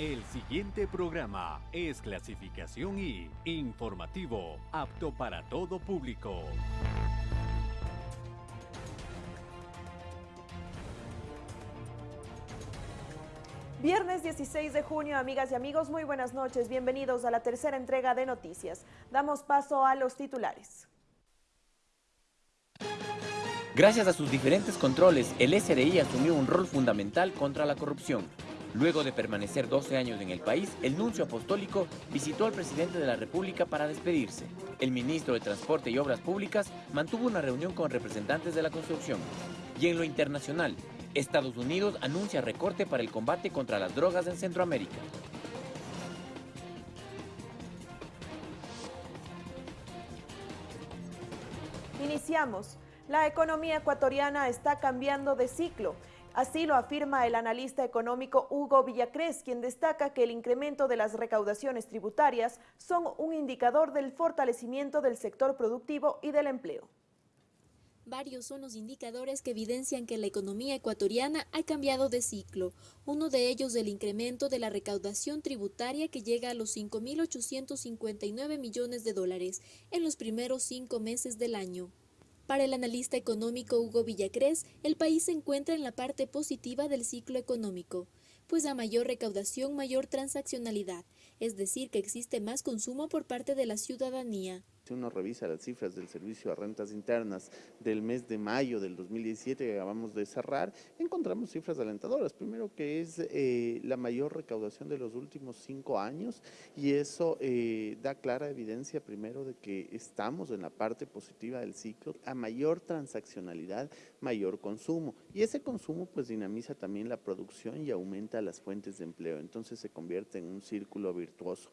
El siguiente programa es clasificación y informativo, apto para todo público. Viernes 16 de junio, amigas y amigos, muy buenas noches. Bienvenidos a la tercera entrega de noticias. Damos paso a los titulares. Gracias a sus diferentes controles, el SRI asumió un rol fundamental contra la corrupción. Luego de permanecer 12 años en el país, el nuncio apostólico visitó al presidente de la República para despedirse. El ministro de Transporte y Obras Públicas mantuvo una reunión con representantes de la construcción. Y en lo internacional, Estados Unidos anuncia recorte para el combate contra las drogas en Centroamérica. Iniciamos. La economía ecuatoriana está cambiando de ciclo. Así lo afirma el analista económico Hugo Villacrés, quien destaca que el incremento de las recaudaciones tributarias son un indicador del fortalecimiento del sector productivo y del empleo. Varios son los indicadores que evidencian que la economía ecuatoriana ha cambiado de ciclo. Uno de ellos el incremento de la recaudación tributaria que llega a los 5.859 millones de dólares en los primeros cinco meses del año. Para el analista económico Hugo Villacrés, el país se encuentra en la parte positiva del ciclo económico, pues a mayor recaudación, mayor transaccionalidad, es decir, que existe más consumo por parte de la ciudadanía. Si uno revisa las cifras del Servicio de Rentas Internas del mes de mayo del 2017 que acabamos de cerrar, encontramos cifras alentadoras. Primero que es eh, la mayor recaudación de los últimos cinco años y eso eh, da clara evidencia primero de que estamos en la parte positiva del ciclo. A mayor transaccionalidad, mayor consumo y ese consumo pues dinamiza también la producción y aumenta las fuentes de empleo. Entonces se convierte en un círculo virtuoso.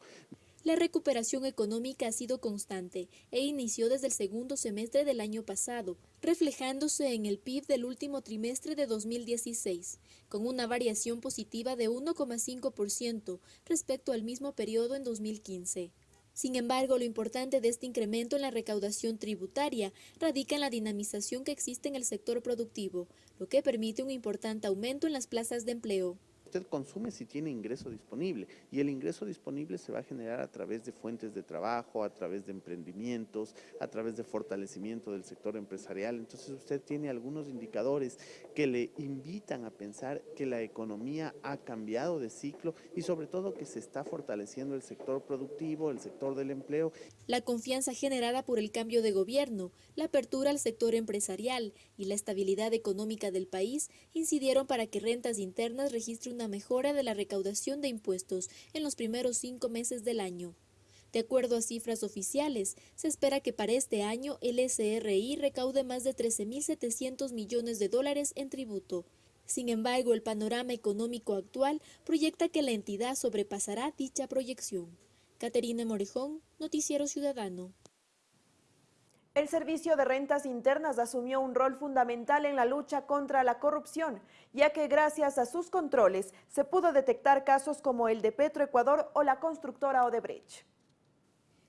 La recuperación económica ha sido constante e inició desde el segundo semestre del año pasado, reflejándose en el PIB del último trimestre de 2016, con una variación positiva de 1,5% respecto al mismo periodo en 2015. Sin embargo, lo importante de este incremento en la recaudación tributaria radica en la dinamización que existe en el sector productivo, lo que permite un importante aumento en las plazas de empleo usted consume si tiene ingreso disponible y el ingreso disponible se va a generar a través de fuentes de trabajo, a través de emprendimientos, a través de fortalecimiento del sector empresarial. Entonces usted tiene algunos indicadores que le invitan a pensar que la economía ha cambiado de ciclo y sobre todo que se está fortaleciendo el sector productivo, el sector del empleo. La confianza generada por el cambio de gobierno, la apertura al sector empresarial y la estabilidad económica del país incidieron para que rentas internas registre una mejora de la recaudación de impuestos en los primeros cinco meses del año. De acuerdo a cifras oficiales, se espera que para este año el SRI recaude más de 13.700 millones de dólares en tributo. Sin embargo, el panorama económico actual proyecta que la entidad sobrepasará dicha proyección. Caterina Morejón, Noticiero Ciudadano. El Servicio de Rentas Internas asumió un rol fundamental en la lucha contra la corrupción, ya que gracias a sus controles se pudo detectar casos como el de Petroecuador o la constructora Odebrecht.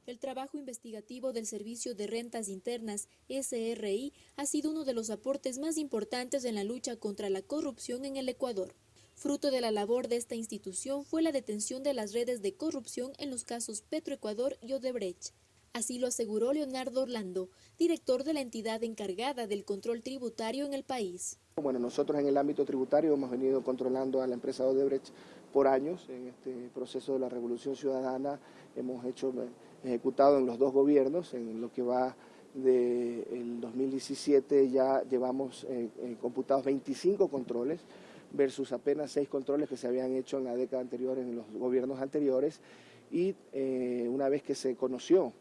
El trabajo investigativo del Servicio de Rentas Internas, SRI, ha sido uno de los aportes más importantes en la lucha contra la corrupción en el Ecuador. Fruto de la labor de esta institución fue la detención de las redes de corrupción en los casos Petroecuador y Odebrecht. Así lo aseguró Leonardo Orlando, director de la entidad encargada del control tributario en el país. Bueno, nosotros en el ámbito tributario hemos venido controlando a la empresa Odebrecht por años en este proceso de la revolución ciudadana. Hemos hecho, eh, ejecutado en los dos gobiernos, en lo que va del 2017 ya llevamos eh, eh, computados 25 controles versus apenas 6 controles que se habían hecho en la década anterior en los gobiernos anteriores y una vez que se conoció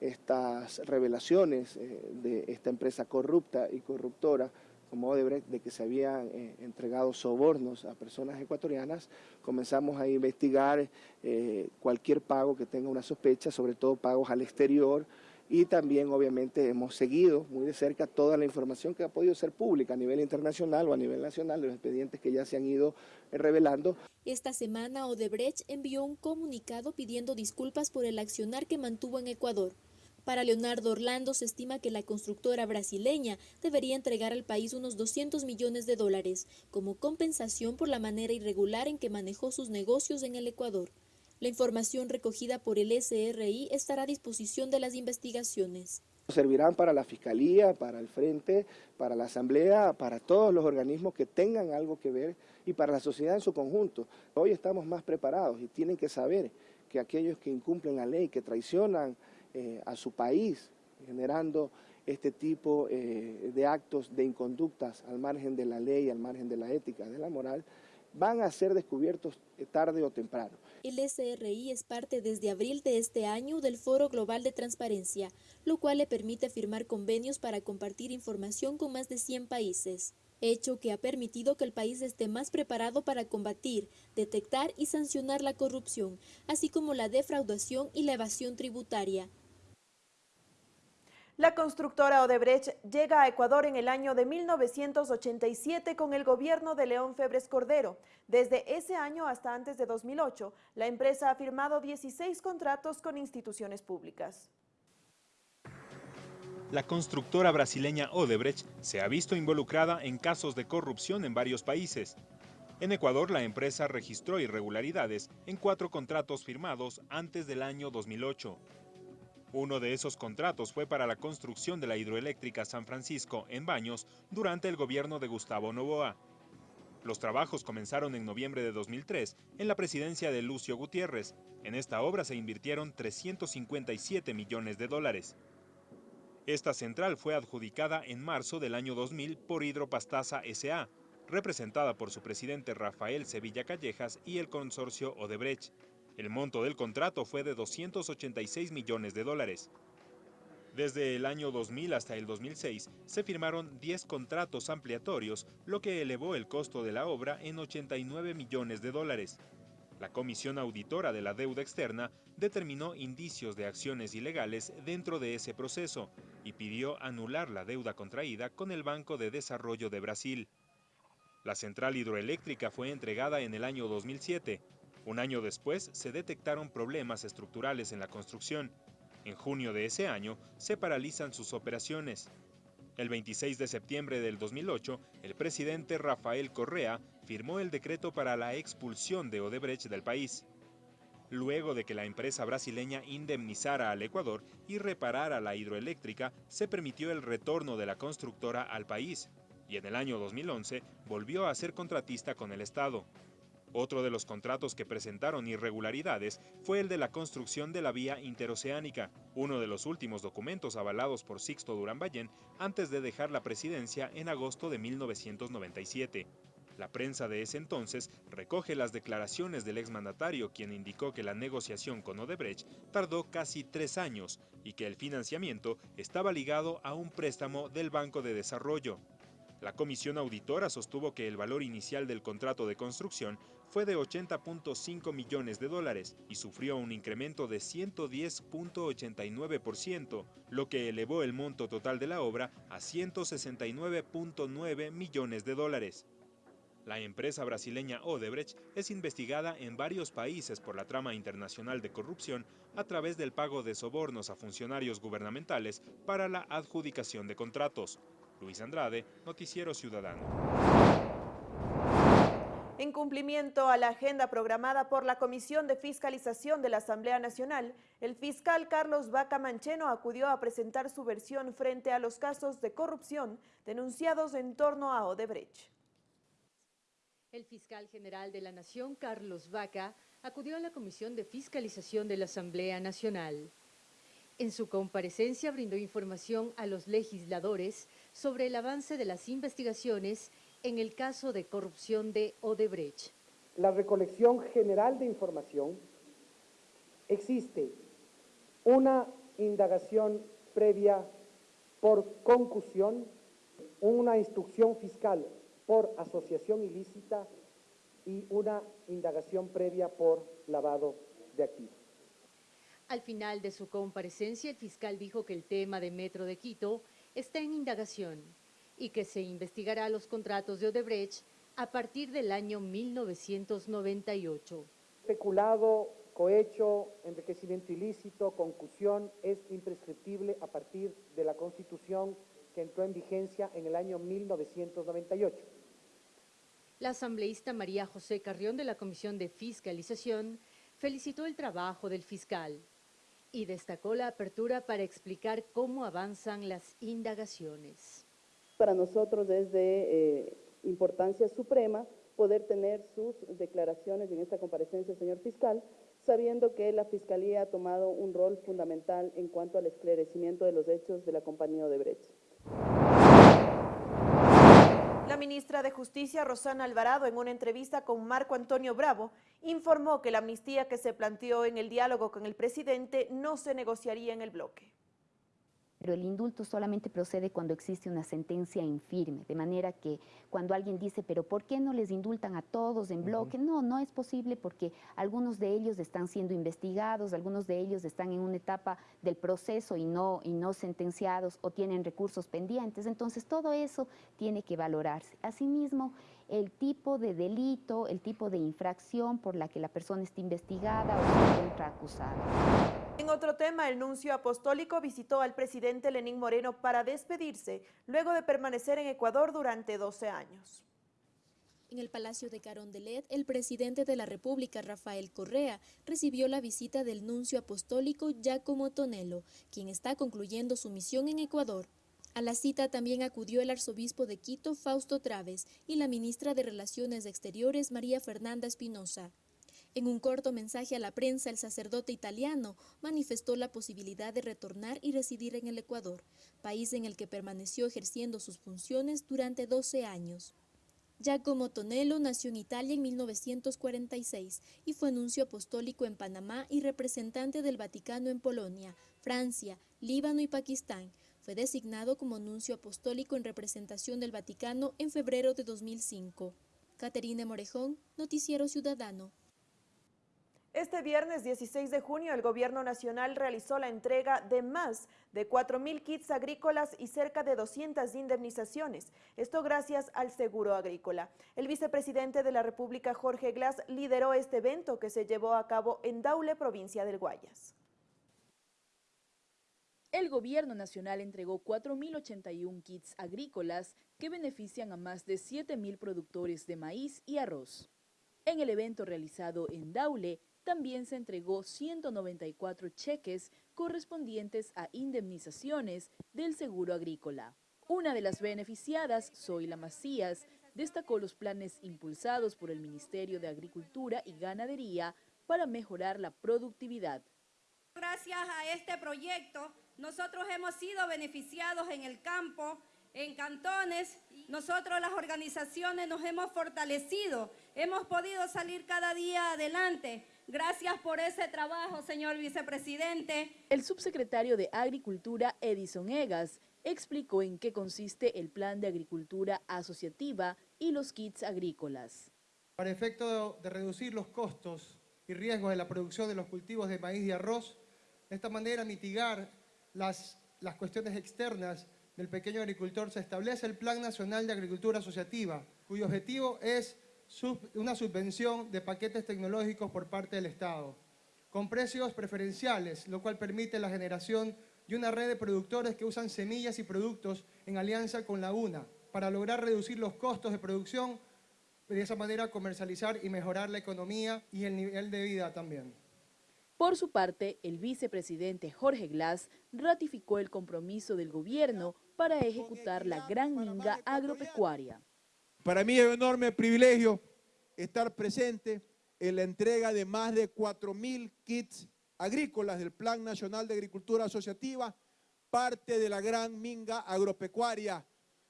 estas revelaciones eh, de esta empresa corrupta y corruptora como Odebrecht, de que se habían eh, entregado sobornos a personas ecuatorianas, comenzamos a investigar eh, cualquier pago que tenga una sospecha, sobre todo pagos al exterior, y también obviamente hemos seguido muy de cerca toda la información que ha podido ser pública a nivel internacional o a nivel nacional de los expedientes que ya se han ido revelando. Esta semana Odebrecht envió un comunicado pidiendo disculpas por el accionar que mantuvo en Ecuador Para Leonardo Orlando se estima que la constructora brasileña debería entregar al país unos 200 millones de dólares como compensación por la manera irregular en que manejó sus negocios en el Ecuador. La información recogida por el SRI estará a disposición de las investigaciones. Servirán para la Fiscalía, para el Frente, para la Asamblea, para todos los organismos que tengan algo que ver y para la sociedad en su conjunto. Hoy estamos más preparados y tienen que saber que aquellos que incumplen la ley, que traicionan eh, a su país, generando este tipo eh, de actos de inconductas al margen de la ley, al margen de la ética, de la moral, van a ser descubiertos eh, tarde o temprano. El SRI es parte desde abril de este año del Foro Global de Transparencia, lo cual le permite firmar convenios para compartir información con más de 100 países hecho que ha permitido que el país esté más preparado para combatir, detectar y sancionar la corrupción, así como la defraudación y la evasión tributaria. La constructora Odebrecht llega a Ecuador en el año de 1987 con el gobierno de León Febres Cordero. Desde ese año hasta antes de 2008, la empresa ha firmado 16 contratos con instituciones públicas. La constructora brasileña Odebrecht se ha visto involucrada en casos de corrupción en varios países. En Ecuador, la empresa registró irregularidades en cuatro contratos firmados antes del año 2008. Uno de esos contratos fue para la construcción de la hidroeléctrica San Francisco en Baños durante el gobierno de Gustavo Novoa. Los trabajos comenzaron en noviembre de 2003 en la presidencia de Lucio Gutiérrez. En esta obra se invirtieron 357 millones de dólares. Esta central fue adjudicada en marzo del año 2000 por Hidropastaza S.A., representada por su presidente Rafael Sevilla Callejas y el consorcio Odebrecht. El monto del contrato fue de 286 millones de dólares. Desde el año 2000 hasta el 2006 se firmaron 10 contratos ampliatorios, lo que elevó el costo de la obra en 89 millones de dólares. La Comisión Auditora de la Deuda Externa determinó indicios de acciones ilegales dentro de ese proceso y pidió anular la deuda contraída con el Banco de Desarrollo de Brasil. La central hidroeléctrica fue entregada en el año 2007 un año después se detectaron problemas estructurales en la construcción. En junio de ese año se paralizan sus operaciones. El 26 de septiembre del 2008, el presidente Rafael Correa firmó el decreto para la expulsión de Odebrecht del país. Luego de que la empresa brasileña indemnizara al Ecuador y reparara la hidroeléctrica, se permitió el retorno de la constructora al país, y en el año 2011 volvió a ser contratista con el Estado. Otro de los contratos que presentaron irregularidades fue el de la construcción de la vía interoceánica, uno de los últimos documentos avalados por Sixto Durán Ballén antes de dejar la presidencia en agosto de 1997. La prensa de ese entonces recoge las declaraciones del exmandatario quien indicó que la negociación con Odebrecht tardó casi tres años y que el financiamiento estaba ligado a un préstamo del Banco de Desarrollo. La comisión auditora sostuvo que el valor inicial del contrato de construcción fue de 80.5 millones de dólares y sufrió un incremento de 110.89%, lo que elevó el monto total de la obra a 169.9 millones de dólares. La empresa brasileña Odebrecht es investigada en varios países por la trama internacional de corrupción a través del pago de sobornos a funcionarios gubernamentales para la adjudicación de contratos. Luis Andrade, Noticiero Ciudadano. En cumplimiento a la agenda programada por la Comisión de Fiscalización de la Asamblea Nacional, el fiscal Carlos Vaca Mancheno acudió a presentar su versión frente a los casos de corrupción denunciados en torno a Odebrecht. El fiscal general de la Nación, Carlos Vaca, acudió a la Comisión de Fiscalización de la Asamblea Nacional. En su comparecencia brindó información a los legisladores sobre el avance de las investigaciones en el caso de corrupción de Odebrecht. La recolección general de información existe una indagación previa por concusión, una instrucción fiscal por asociación ilícita y una indagación previa por lavado de activos. Al final de su comparecencia, el fiscal dijo que el tema de Metro de Quito está en indagación y que se investigará los contratos de Odebrecht a partir del año 1998. Especulado cohecho, enriquecimiento ilícito, concusión, es imprescriptible a partir de la Constitución que entró en vigencia en el año 1998. La asambleísta María José Carrión de la Comisión de Fiscalización felicitó el trabajo del fiscal y destacó la apertura para explicar cómo avanzan las indagaciones. Para nosotros es de eh, importancia suprema poder tener sus declaraciones en esta comparecencia, señor fiscal, sabiendo que la Fiscalía ha tomado un rol fundamental en cuanto al esclarecimiento de los hechos de la compañía Odebrecht. Ministra de Justicia, Rosana Alvarado, en una entrevista con Marco Antonio Bravo, informó que la amnistía que se planteó en el diálogo con el presidente no se negociaría en el bloque pero el indulto solamente procede cuando existe una sentencia infirme, de manera que cuando alguien dice, pero ¿por qué no les indultan a todos en bloque? No, no es posible porque algunos de ellos están siendo investigados, algunos de ellos están en una etapa del proceso y no, y no sentenciados o tienen recursos pendientes, entonces todo eso tiene que valorarse. Asimismo, el tipo de delito, el tipo de infracción por la que la persona está investigada o se encuentra acusada. En otro tema, el nuncio apostólico visitó al presidente Lenín Moreno para despedirse, luego de permanecer en Ecuador durante 12 años. En el Palacio de Carondelet, el presidente de la República, Rafael Correa, recibió la visita del nuncio apostólico Giacomo Tonello, quien está concluyendo su misión en Ecuador. A la cita también acudió el arzobispo de Quito, Fausto Traves, y la ministra de Relaciones Exteriores, María Fernanda Espinosa. En un corto mensaje a la prensa, el sacerdote italiano manifestó la posibilidad de retornar y residir en el Ecuador, país en el que permaneció ejerciendo sus funciones durante 12 años. Giacomo Tonello nació en Italia en 1946 y fue nuncio apostólico en Panamá y representante del Vaticano en Polonia, Francia, Líbano y Pakistán. Fue designado como nuncio apostólico en representación del Vaticano en febrero de 2005. Caterina Morejón, Noticiero Ciudadano. Este viernes 16 de junio el Gobierno Nacional realizó la entrega de más de 4.000 kits agrícolas y cerca de 200 indemnizaciones. Esto gracias al seguro agrícola. El vicepresidente de la República, Jorge Glass, lideró este evento que se llevó a cabo en Daule, provincia del Guayas. El Gobierno Nacional entregó 4.081 kits agrícolas que benefician a más de 7.000 productores de maíz y arroz. En el evento realizado en Daule, también se entregó 194 cheques correspondientes a indemnizaciones del seguro agrícola. Una de las beneficiadas, Zoila Macías, destacó los planes impulsados por el Ministerio de Agricultura y Ganadería para mejorar la productividad. Gracias a este proyecto, nosotros hemos sido beneficiados en el campo, en cantones, nosotros las organizaciones nos hemos fortalecido, hemos podido salir cada día adelante. Gracias por ese trabajo, señor vicepresidente. El subsecretario de Agricultura, Edison Egas, explicó en qué consiste el Plan de Agricultura Asociativa y los kits agrícolas. Para efecto de reducir los costos y riesgos de la producción de los cultivos de maíz y arroz, de esta manera mitigar las, las cuestiones externas del pequeño agricultor, se establece el Plan Nacional de Agricultura Asociativa, cuyo objetivo es una subvención de paquetes tecnológicos por parte del Estado, con precios preferenciales, lo cual permite la generación de una red de productores que usan semillas y productos en alianza con la UNA, para lograr reducir los costos de producción, de esa manera comercializar y mejorar la economía y el nivel de vida también. Por su parte, el vicepresidente Jorge Glass ratificó el compromiso del gobierno para ejecutar la gran minga agropecuaria. Para mí es un enorme privilegio estar presente en la entrega de más de 4.000 kits agrícolas del Plan Nacional de Agricultura Asociativa, parte de la gran minga agropecuaria.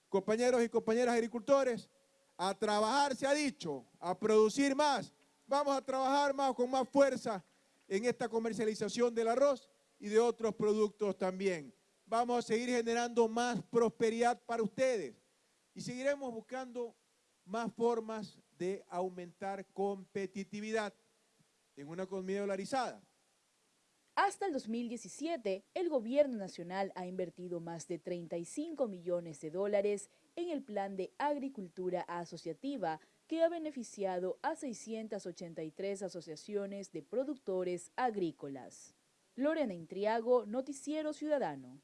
Compañeros y compañeras agricultores, a trabajar se ha dicho, a producir más. Vamos a trabajar más con más fuerza en esta comercialización del arroz y de otros productos también. Vamos a seguir generando más prosperidad para ustedes y seguiremos buscando más formas de aumentar competitividad en una economía dolarizada. Hasta el 2017, el gobierno nacional ha invertido más de 35 millones de dólares en el plan de agricultura asociativa que ha beneficiado a 683 asociaciones de productores agrícolas. Lorena Intriago, Noticiero Ciudadano.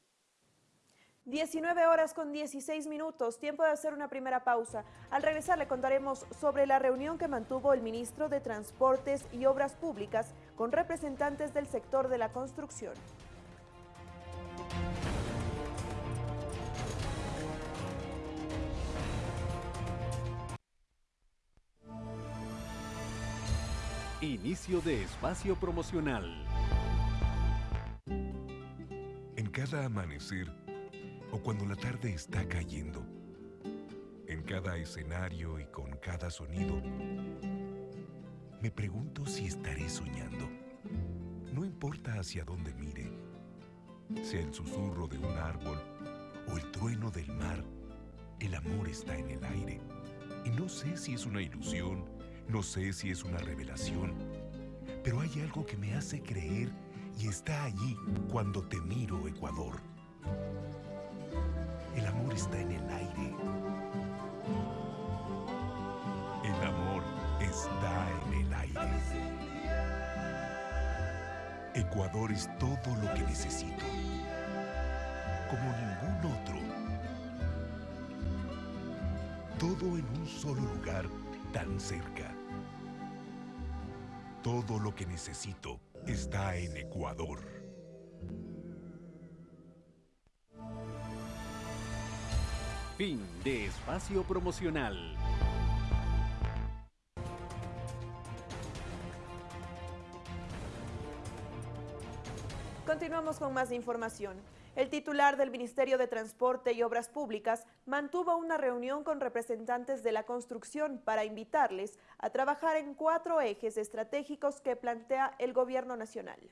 19 horas con 16 minutos, tiempo de hacer una primera pausa. Al regresar le contaremos sobre la reunión que mantuvo el ministro de Transportes y Obras Públicas con representantes del sector de la construcción. Inicio de espacio promocional. En cada amanecer o cuando la tarde está cayendo, en cada escenario y con cada sonido, me pregunto si estaré soñando. No importa hacia dónde mire, sea el susurro de un árbol o el trueno del mar, el amor está en el aire. Y no sé si es una ilusión, no sé si es una revelación, pero hay algo que me hace creer y está allí cuando te miro, Ecuador. Está en el aire. El amor está en el aire. Ecuador es todo lo que necesito. Como ningún otro. Todo en un solo lugar tan cerca. Todo lo que necesito está en Ecuador. Fin de espacio promocional. Continuamos con más información. El titular del Ministerio de Transporte y Obras Públicas mantuvo una reunión con representantes de la construcción para invitarles a trabajar en cuatro ejes estratégicos que plantea el Gobierno Nacional.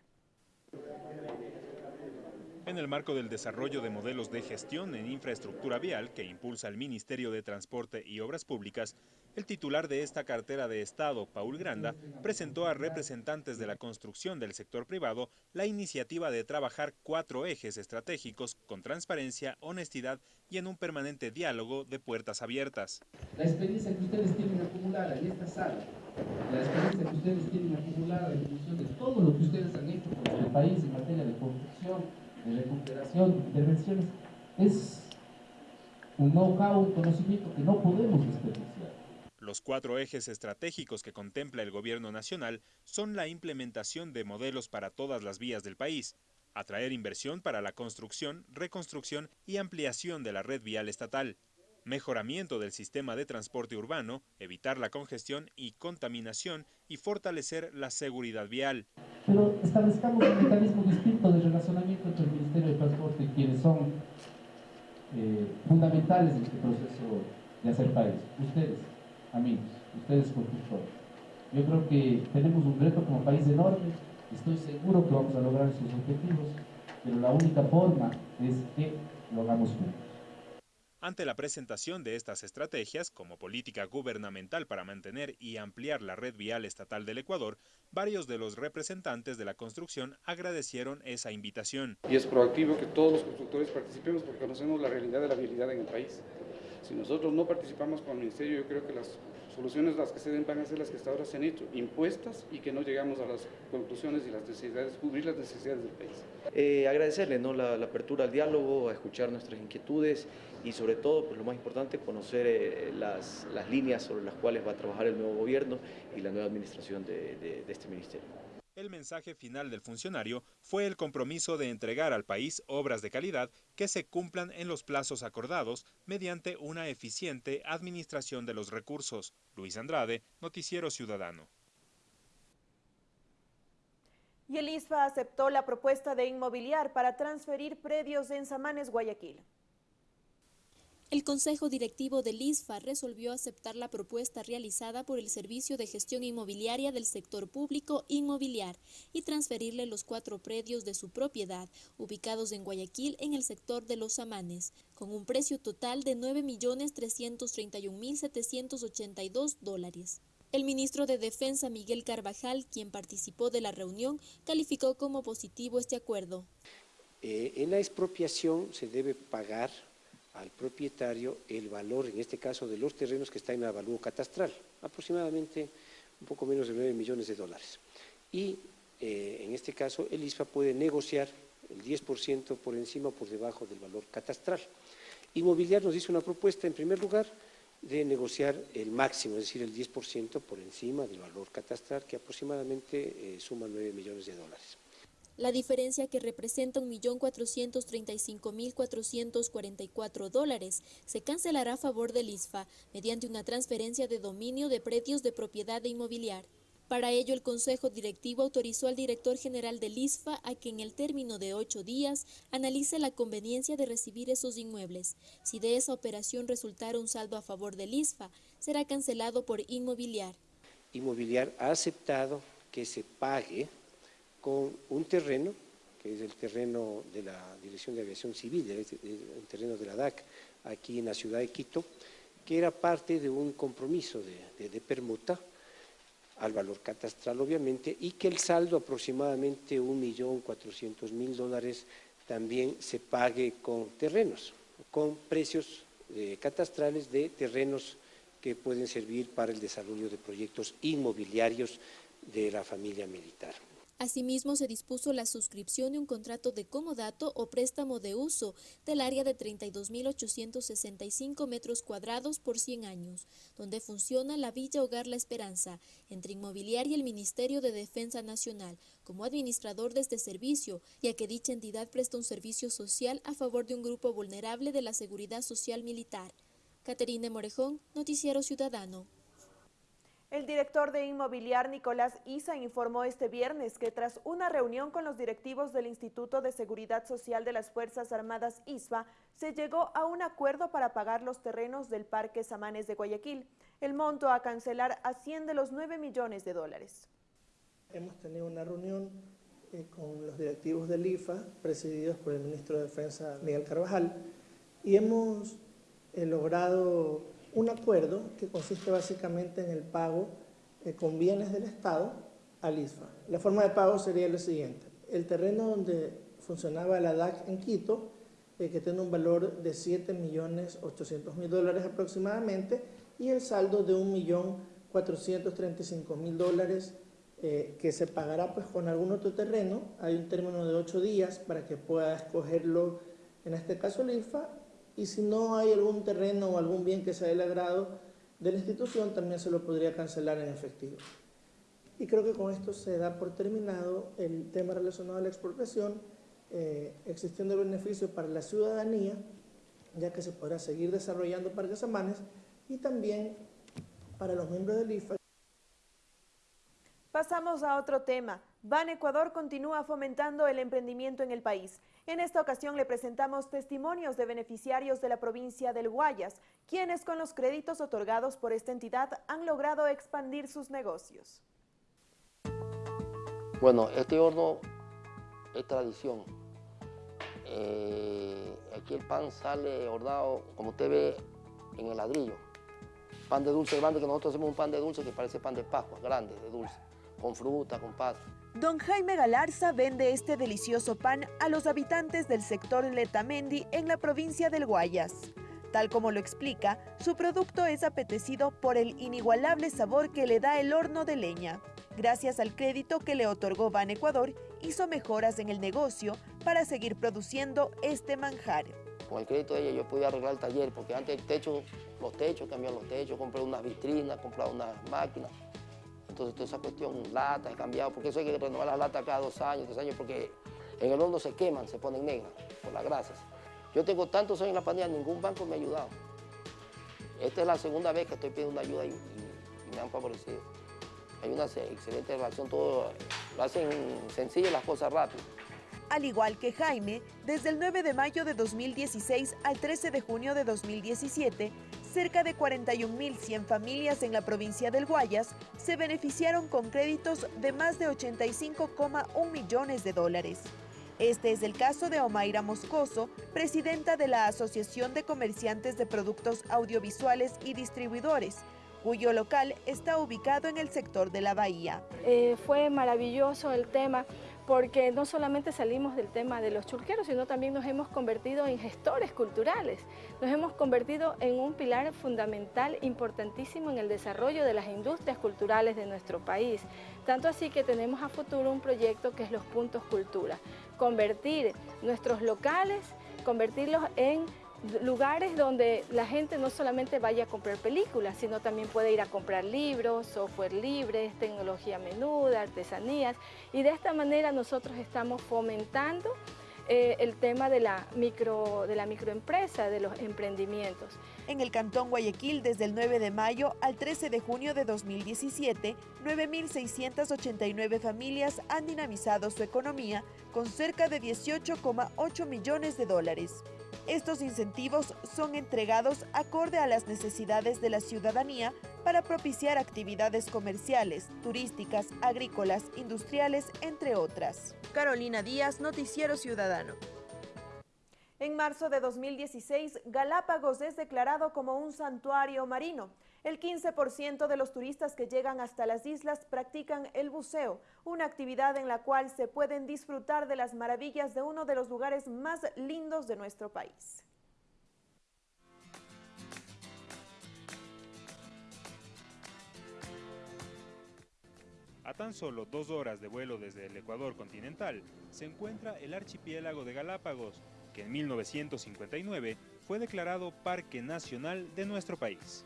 En el marco del desarrollo de modelos de gestión en infraestructura vial que impulsa el Ministerio de Transporte y Obras Públicas, el titular de esta cartera de Estado, Paul Granda, presentó a representantes de la construcción del sector privado la iniciativa de trabajar cuatro ejes estratégicos con transparencia, honestidad y en un permanente diálogo de puertas abiertas. La experiencia que ustedes tienen acumulada en esta sala, la experiencia que ustedes tienen acumulada en función de todo lo que ustedes han hecho por el país en materia de construcción, de recuperación, es un know-how, conocimiento que no podemos desperdiciar. Los cuatro ejes estratégicos que contempla el gobierno nacional son la implementación de modelos para todas las vías del país, atraer inversión para la construcción, reconstrucción y ampliación de la red vial estatal, mejoramiento del sistema de transporte urbano, evitar la congestión y contaminación y fortalecer la seguridad vial. Pero establezcamos un mecanismo distinto de relacionamiento entre el Ministerio de Transporte y quienes son eh, fundamentales en este proceso de hacer país. Ustedes, amigos, ustedes constructores. Yo creo que tenemos un reto como país enorme, estoy seguro que vamos a lograr esos objetivos, pero la única forma es que lo hagamos juntos. Ante la presentación de estas estrategias como política gubernamental para mantener y ampliar la red vial estatal del Ecuador, varios de los representantes de la construcción agradecieron esa invitación. Y es proactivo que todos los constructores participemos porque conocemos la realidad de la vialidad en el país. Si nosotros no participamos con el Ministerio, yo creo que las soluciones las que se den van a ser las que hasta ahora se han hecho, impuestas y que no llegamos a las conclusiones y las necesidades, cubrir las necesidades del país. Eh, agradecerle ¿no? la, apertura al diálogo, a escuchar nuestras inquietudes y sobre todo, pues, lo más importante, conocer eh, las, las, líneas sobre las cuales va a trabajar el nuevo gobierno y la nueva administración de, de este ministerio. El mensaje final del funcionario fue el compromiso de entregar al país obras de calidad que se cumplan en los plazos acordados mediante una eficiente administración de los recursos. Luis Andrade, Noticiero Ciudadano. Y el ISFA aceptó la propuesta de inmobiliar para transferir predios en Samanes, Guayaquil. El Consejo Directivo del ISFA resolvió aceptar la propuesta realizada por el Servicio de Gestión Inmobiliaria del Sector Público Inmobiliar y transferirle los cuatro predios de su propiedad, ubicados en Guayaquil en el sector de Los Amanes, con un precio total de 9.331.782 dólares. El ministro de Defensa Miguel Carvajal, quien participó de la reunión, calificó como positivo este acuerdo. Eh, en la expropiación se debe pagar al propietario el valor, en este caso, de los terrenos que está en avalúo catastral, aproximadamente un poco menos de 9 millones de dólares. Y eh, en este caso el ISFA puede negociar el 10% por encima o por debajo del valor catastral. Inmobiliar nos hizo una propuesta, en primer lugar, de negociar el máximo, es decir, el 10% por encima del valor catastral, que aproximadamente eh, suma 9 millones de dólares. La diferencia que representa 1.435.444 dólares se cancelará a favor del ISFA mediante una transferencia de dominio de predios de propiedad de inmobiliar. Para ello, el Consejo Directivo autorizó al director general del ISFA a que en el término de ocho días analice la conveniencia de recibir esos inmuebles. Si de esa operación resultara un saldo a favor del ISFA, será cancelado por Inmobiliar. Inmobiliar ha aceptado que se pague con un terreno, que es el terreno de la Dirección de Aviación Civil, el terreno de la DAC, aquí en la ciudad de Quito, que era parte de un compromiso de, permuta al valor catastral, obviamente, y que el saldo aproximadamente 1.400.000 dólares también se pague con terrenos, con precios eh, catastrales de terrenos que pueden servir para el desarrollo de proyectos inmobiliarios de la familia militar. Asimismo, se dispuso la suscripción de un contrato de comodato o préstamo de uso del área de 32.865 metros cuadrados por 100 años, donde funciona la Villa Hogar La Esperanza, entre Inmobiliaria y el Ministerio de Defensa Nacional, como administrador de este servicio, ya que dicha entidad presta un servicio social a favor de un grupo vulnerable de la seguridad social militar. Caterine Morejón, Noticiero Ciudadano. El director de Inmobiliar, Nicolás Isa, informó este viernes que tras una reunión con los directivos del Instituto de Seguridad Social de las Fuerzas Armadas ISFA, se llegó a un acuerdo para pagar los terrenos del Parque Samanes de Guayaquil. El monto a cancelar asciende los 9 millones de dólares. Hemos tenido una reunión eh, con los directivos del IFA, presididos por el ministro de Defensa, Miguel Carvajal, y hemos eh, logrado un acuerdo que consiste básicamente en el pago con bienes del Estado al ISFA. La forma de pago sería lo siguiente. El terreno donde funcionaba la DAC en Quito, eh, que tiene un valor de 7.800.000 dólares aproximadamente, y el saldo de 1.435.000 dólares eh, que se pagará pues, con algún otro terreno. Hay un término de ocho días para que pueda escogerlo, en este caso el IFA, y si no hay algún terreno o algún bien que sea del agrado de la institución, también se lo podría cancelar en efectivo. Y creo que con esto se da por terminado el tema relacionado a la expropiación, eh, existiendo el beneficio para la ciudadanía, ya que se podrá seguir desarrollando parques amanes, y también para los miembros del IFA. Pasamos a otro tema. Ban Ecuador continúa fomentando el emprendimiento en el país. En esta ocasión le presentamos testimonios de beneficiarios de la provincia del Guayas, quienes con los créditos otorgados por esta entidad han logrado expandir sus negocios. Bueno, este horno es tradición. Eh, aquí el pan sale hornado, como usted ve, en el ladrillo. Pan de dulce grande, que nosotros hacemos un pan de dulce que parece pan de Pascua, grande, de dulce, con fruta, con pasta. Don Jaime Galarza vende este delicioso pan a los habitantes del sector Letamendi en la provincia del Guayas. Tal como lo explica, su producto es apetecido por el inigualable sabor que le da el horno de leña. Gracias al crédito que le otorgó Ban Ecuador, hizo mejoras en el negocio para seguir produciendo este manjar. Con el crédito de ella yo pude arreglar el taller, porque antes el techo, los techos, cambiar los techos, compré unas vitrinas, compré unas máquinas. Entonces toda esa cuestión, lata, he cambiado, porque eso hay que renovar las latas cada dos años, tres años, porque en el horno se queman, se ponen negras por las grasas. Yo tengo tantos años en la pandemia, ningún banco me ha ayudado. Esta es la segunda vez que estoy pidiendo ayuda y, me han favorecido. Hay una excelente relación, todo lo hacen sencillo las cosas rápido. Al igual que Jaime, desde el 9 de mayo de 2016 al 13 de junio de 2017, cerca de 41.100 familias en la provincia del Guayas se beneficiaron con créditos de más de 85,1 millones de dólares. Este es el caso de Omaira Moscoso, presidenta de la Asociación de Comerciantes de Productos Audiovisuales y Distribuidores, cuyo local está ubicado en el sector de la Bahía. Eh, fue maravilloso el tema porque no solamente salimos del tema de los churqueros, sino también nos hemos convertido en gestores culturales, nos hemos convertido en un pilar fundamental importantísimo en el desarrollo de las industrias culturales de nuestro país. Tanto así que tenemos a futuro un proyecto que es los puntos cultura, convertir nuestros locales, convertirlos en lugares donde la gente no solamente vaya a comprar películas, sino también puede ir a comprar libros, software libre, tecnología menuda, artesanías, y de esta manera nosotros estamos fomentando eh, el tema de la, micro, de la microempresa, de los emprendimientos. En el Cantón Guayaquil, desde el 9 de mayo al 13 de junio de 2017, 9.689 familias han dinamizado su economía con cerca de 18,8 millones de dólares. Estos incentivos son entregados acorde a las necesidades de la ciudadanía para propiciar actividades comerciales, turísticas, agrícolas, industriales, entre otras. Carolina Díaz, Noticiero Ciudadano. En marzo de 2016, Galápagos es declarado como un santuario marino. El 15% de los turistas que llegan hasta las islas practican el buceo, una actividad en la cual se pueden disfrutar de las maravillas de uno de los lugares más lindos de nuestro país. A tan solo dos horas de vuelo desde el Ecuador continental se encuentra el archipiélago de Galápagos, que en 1959 fue declarado Parque Nacional de nuestro país.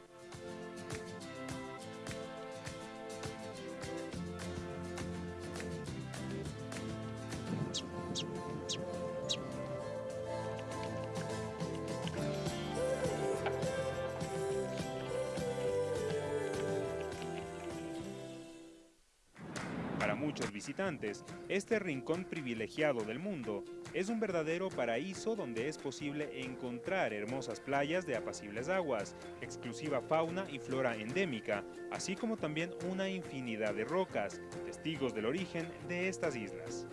Este rincón privilegiado del mundo es un verdadero paraíso donde es posible encontrar hermosas playas de apacibles aguas, exclusiva fauna y flora endémica, así como también una infinidad de rocas, testigos del origen de estas islas.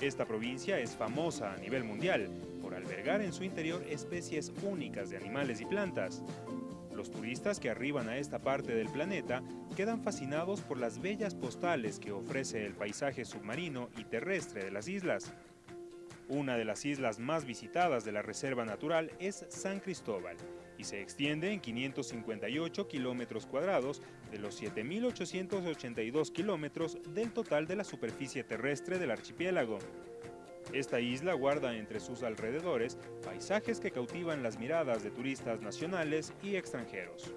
Esta provincia es famosa a nivel mundial por albergar en su interior especies únicas de animales y plantas. Los turistas que arriban a esta parte del planeta quedan fascinados por las bellas postales que ofrece el paisaje submarino y terrestre de las islas. Una de las islas más visitadas de la Reserva Natural es San Cristóbal y se extiende en 558 kilómetros cuadrados de los 7.882 kilómetros del total de la superficie terrestre del archipiélago. Esta isla guarda entre sus alrededores paisajes que cautivan las miradas de turistas nacionales y extranjeros.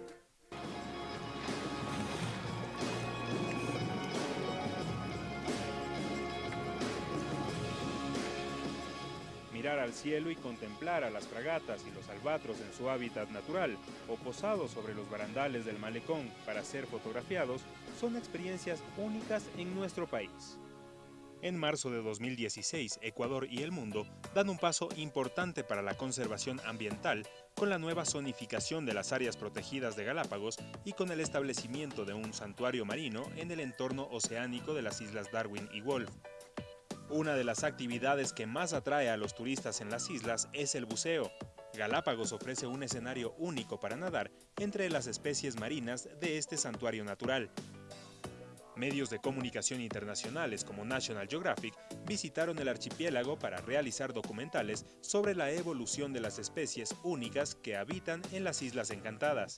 Mirar al cielo y contemplar a las fragatas y los albatros en su hábitat natural o posados sobre los barandales del malecón para ser fotografiados son experiencias únicas en nuestro país. En marzo de 2016, Ecuador y el mundo dan un paso importante para la conservación ambiental con la nueva zonificación de las áreas protegidas de Galápagos y con el establecimiento de un santuario marino en el entorno oceánico de las islas Darwin y Wolf. Una de las actividades que más atrae a los turistas en las islas es el buceo. Galápagos ofrece un escenario único para nadar entre las especies marinas de este santuario natural. Medios de comunicación internacionales como National Geographic visitaron el archipiélago para realizar documentales sobre la evolución de las especies únicas que habitan en las Islas Encantadas.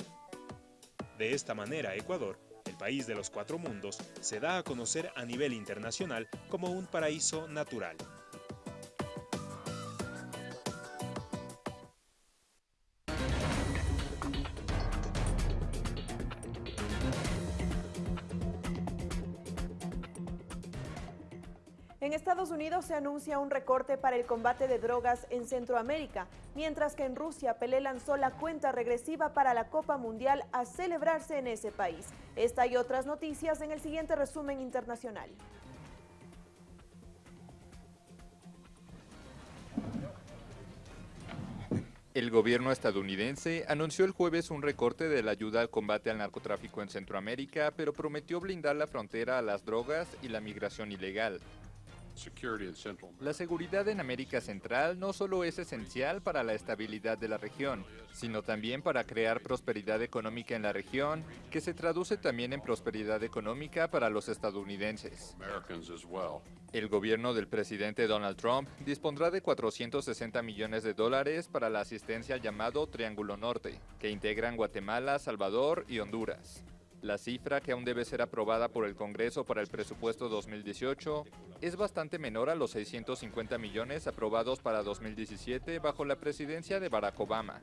De esta manera, Ecuador, el país de los cuatro mundos, se da a conocer a nivel internacional como un paraíso natural. Unidos se anuncia un recorte para el combate de drogas en Centroamérica, mientras que en Rusia Pelé lanzó la cuenta regresiva para la Copa Mundial a celebrarse en ese país. Esta y otras noticias en el siguiente resumen internacional. El gobierno estadounidense anunció el jueves un recorte de la ayuda al combate al narcotráfico en Centroamérica, pero prometió blindar la frontera a las drogas y la migración ilegal. La seguridad en América Central no solo es esencial para la estabilidad de la región, sino también para crear prosperidad económica en la región, que se traduce también en prosperidad económica para los estadounidenses. El gobierno del presidente Donald Trump dispondrá de 460 millones de dólares para la asistencia al llamado Triángulo Norte, que integran Guatemala, Salvador y Honduras. La cifra, que aún debe ser aprobada por el Congreso para el presupuesto 2018, es bastante menor a los 650 millones aprobados para 2017 bajo la presidencia de Barack Obama.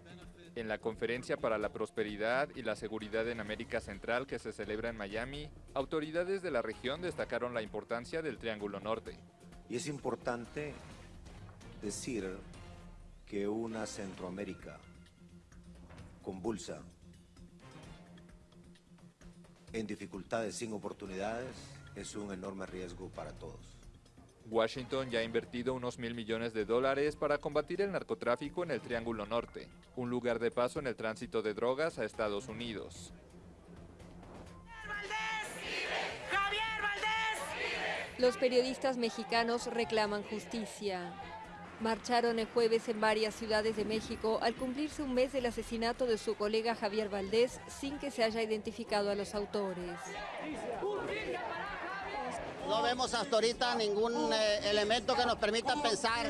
En la Conferencia para la Prosperidad y la Seguridad en América Central que se celebra en Miami, autoridades de la región destacaron la importancia del Triángulo Norte. Y es importante decir que una Centroamérica convulsa, en dificultades sin oportunidades es un enorme riesgo para todos. Washington ya ha invertido unos mil millones de dólares para combatir el narcotráfico en el Triángulo Norte, un lugar de paso en el tránsito de drogas a Estados Unidos. Los periodistas mexicanos reclaman justicia. Marcharon el jueves en varias ciudades de México al cumplirse un mes del asesinato de su colega Javier Valdés sin que se haya identificado a los autores. No vemos hasta ahorita ningún eh, elemento que nos permita pensar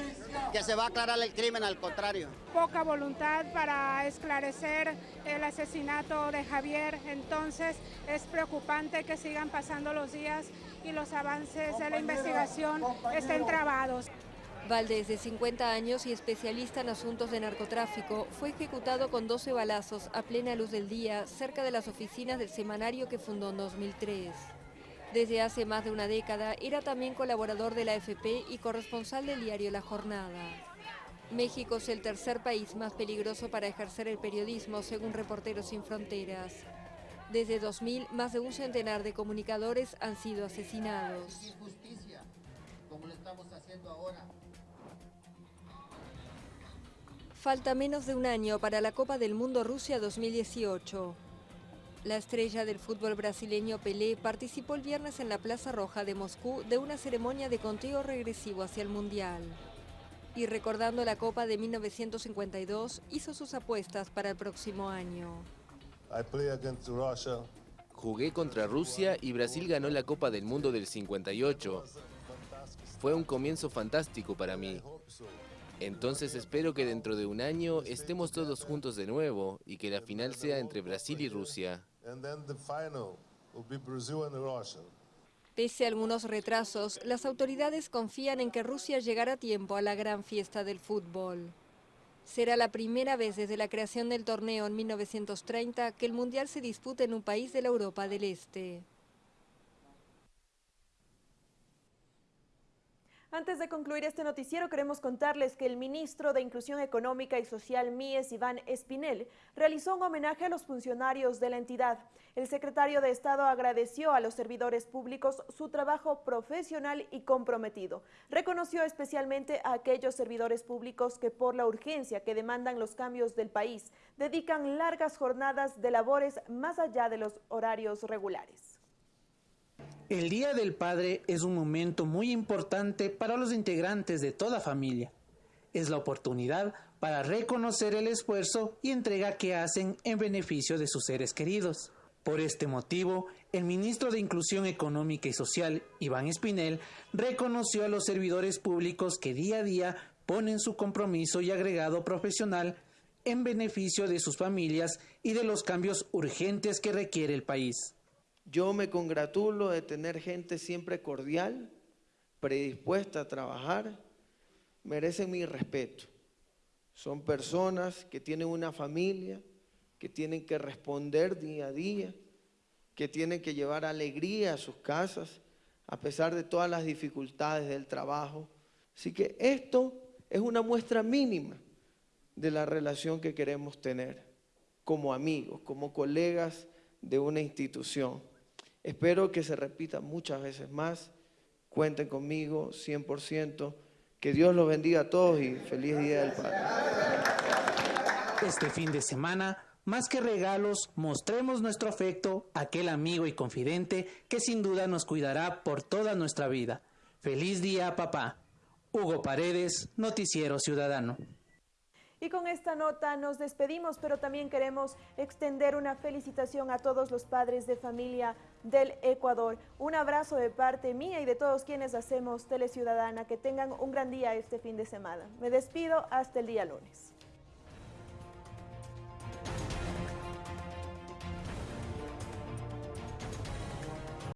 que se va a aclarar el crimen, al contrario. Poca voluntad para esclarecer el asesinato de Javier, entonces es preocupante que sigan pasando los días y los avances de la investigación estén trabados. Valdés, de 50 años y especialista en asuntos de narcotráfico, fue ejecutado con 12 balazos a plena luz del día cerca de las oficinas del semanario que fundó en 2003. Desde hace más de una década era también colaborador de la AFP y corresponsal del diario La Jornada. México es el tercer país más peligroso para ejercer el periodismo, según Reporteros Sin Fronteras. Desde 2000, más de un centenar de comunicadores han sido asesinados. Falta menos de un año para la Copa del Mundo Rusia 2018. La estrella del fútbol brasileño Pelé participó el viernes en la Plaza Roja de Moscú de una ceremonia de conteo regresivo hacia el Mundial. Y recordando la Copa de 1952, hizo sus apuestas para el próximo año. Jugué contra Rusia y Brasil ganó la Copa del Mundo del 58. Fue un comienzo fantástico para mí. Entonces espero que dentro de un año estemos todos juntos de nuevo y que la final sea entre Brasil y Rusia. Pese a algunos retrasos, las autoridades confían en que Rusia llegará a tiempo a la gran fiesta del fútbol. Será la primera vez desde la creación del torneo en 1930 que el Mundial se dispute en un país de la Europa del Este. Antes de concluir este noticiero, queremos contarles que el ministro de Inclusión Económica y Social Mies Iván Espinel realizó un homenaje a los funcionarios de la entidad. El secretario de Estado agradeció a los servidores públicos su trabajo profesional y comprometido. Reconoció especialmente a aquellos servidores públicos que por la urgencia que demandan los cambios del país, dedican largas jornadas de labores más allá de los horarios regulares. El Día del Padre es un momento muy importante para los integrantes de toda familia. Es la oportunidad para reconocer el esfuerzo y entrega que hacen en beneficio de sus seres queridos. Por este motivo, el ministro de Inclusión Económica y Social, Iván Espinel, reconoció a los servidores públicos que día a día ponen su compromiso y agregado profesional en beneficio de sus familias y de los cambios urgentes que requiere el país. Yo me congratulo de tener gente siempre cordial, predispuesta a trabajar, merecen mi respeto. Son personas que tienen una familia, que tienen que responder día a día, que tienen que llevar alegría a sus casas, a pesar de todas las dificultades del trabajo. Así que esto es una muestra mínima de la relación que queremos tener como amigos, como colegas de una institución. Espero que se repita muchas veces más. Cuenten conmigo 100%. Que Dios los bendiga a todos y feliz Día del Padre. Este fin de semana, más que regalos, mostremos nuestro afecto a aquel amigo y confidente que sin duda nos cuidará por toda nuestra vida. Feliz día, papá. Hugo Paredes, Noticiero Ciudadano. Y con esta nota nos despedimos, pero también queremos extender una felicitación a todos los padres de familia del Ecuador. Un abrazo de parte mía y de todos quienes hacemos Tele Ciudadana. Que tengan un gran día este fin de semana. Me despido hasta el día lunes.